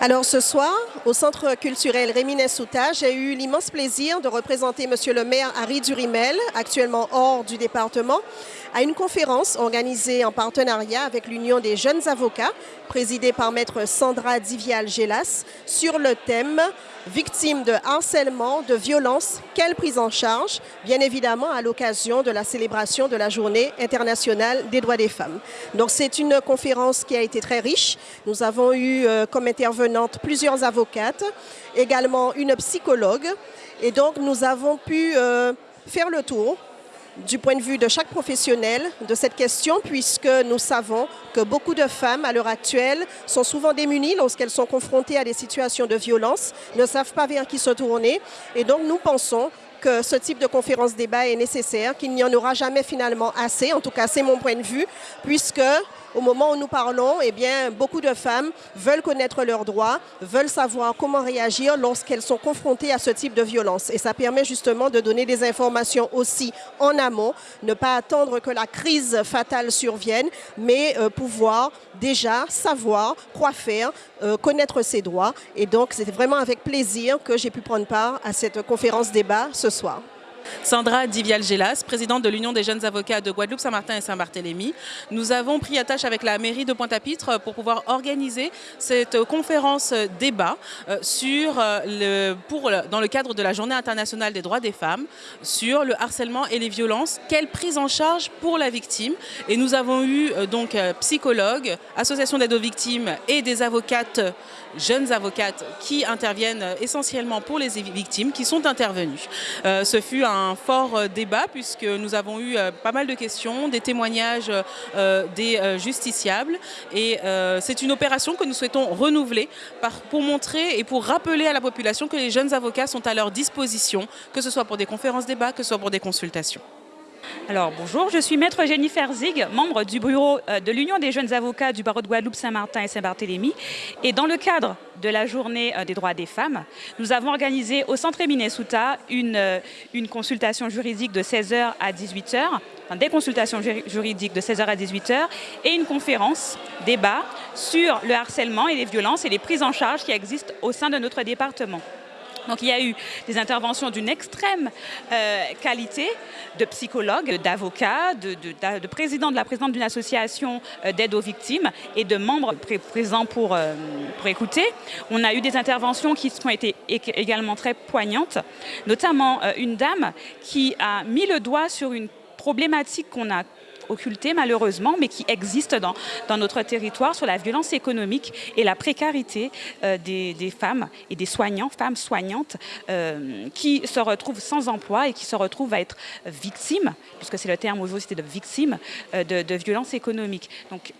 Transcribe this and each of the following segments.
Alors ce soir, au Centre culturel Rémi Souta, j'ai eu l'immense plaisir de représenter Monsieur le maire Harry Durimel, actuellement hors du département, à une conférence organisée en partenariat avec l'Union des jeunes avocats, présidée par maître Sandra Divial-Gélas, sur le thème Victimes de harcèlement, de violence, quelle prise en charge? Bien évidemment à l'occasion de la célébration de la Journée internationale des droits des femmes. Donc c'est une conférence qui a été très riche. Nous avons eu euh, comme plusieurs avocates, également une psychologue. Et donc nous avons pu euh, faire le tour du point de vue de chaque professionnel de cette question, puisque nous savons que beaucoup de femmes, à l'heure actuelle, sont souvent démunies lorsqu'elles sont confrontées à des situations de violence, ne savent pas vers qui se tourner. Et donc, nous pensons que ce type de conférence débat est nécessaire, qu'il n'y en aura jamais finalement assez, en tout cas c'est mon point de vue, puisque au moment où nous parlons, eh beaucoup de femmes veulent connaître leurs droits, veulent savoir comment réagir lorsqu'elles sont confrontées à ce type de violence. Et ça permet justement de donner des informations aussi en amont, ne pas attendre que la crise fatale survienne, mais euh, pouvoir déjà savoir quoi faire, euh, connaître ses droits. Et donc, c'est vraiment avec plaisir que j'ai pu prendre part à cette conférence débat ce soir. Sandra Divial-Gélas, présidente de l'Union des jeunes avocats de Guadeloupe, Saint-Martin et Saint-Barthélemy. Nous avons pris attache avec la mairie de Pointe-à-Pitre pour pouvoir organiser cette conférence débat euh, sur euh, le, dans le cadre de la Journée internationale des droits des femmes sur le harcèlement et les violences. Quelle prise en charge pour la victime Et nous avons eu euh, donc psychologues, associations d'aide aux victimes et des avocates, jeunes avocates qui interviennent essentiellement pour les victimes qui sont intervenues. ce fut un un fort euh, débat puisque nous avons eu euh, pas mal de questions, des témoignages euh, des justiciables et c'est une opération que nous souhaitons renouveler pour montrer et pour rappeler à la population que les jeunes avocats sont à leur disposition, que ce soit pour des conférences débats, que ce soit pour des consultations. Alors bonjour, je suis maître Jennifer Zig, membre du bureau euh, de l'Union des jeunes avocats du barreau de Guadeloupe, Saint-Martin et Saint-Barthélemy. Et dans le cadre de la journée euh, des droits des femmes, nous avons organisé au Centre Minnesota une, euh, une consultation juridique de 16h à 18h, enfin, des consultations juridiques de 16h à 18h et une conférence, débat sur le harcèlement et les violences et les prises en charge qui existent au sein de notre département. Donc il y a eu des interventions d'une extrême euh, qualité de psychologues, d'avocats, de, présidents de la présidente d'une association euh, d'aide aux victimes et de membres présents euh, pour écouter. On a eu des interventions qui ont été également très poignantes, notamment une dame qui a mis le doigt sur une problématique qu'on a occultée malheureusement, mais qui existe dans, dans notre territoire sur la violence économique et la précarité euh, des, femmes et des soignants, femmes soignantes, euh, qui se retrouvent sans emploi et qui se retrouvent à être victimes, puisque c'est le terme aujourd'hui, c'était de victimes euh, de, de violences économiques. Donc,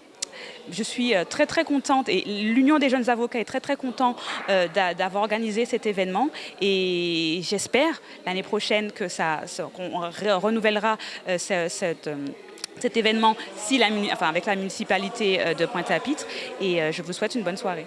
je suis très très contente et l'Union des jeunes avocats est très très content d'avoir organisé cet événement et j'espère l'année prochaine que ça qu'on renouvellera cette cet événement avec la municipalité euh, de Pointe-à-Pitre et euh, je vous souhaite une bonne soirée.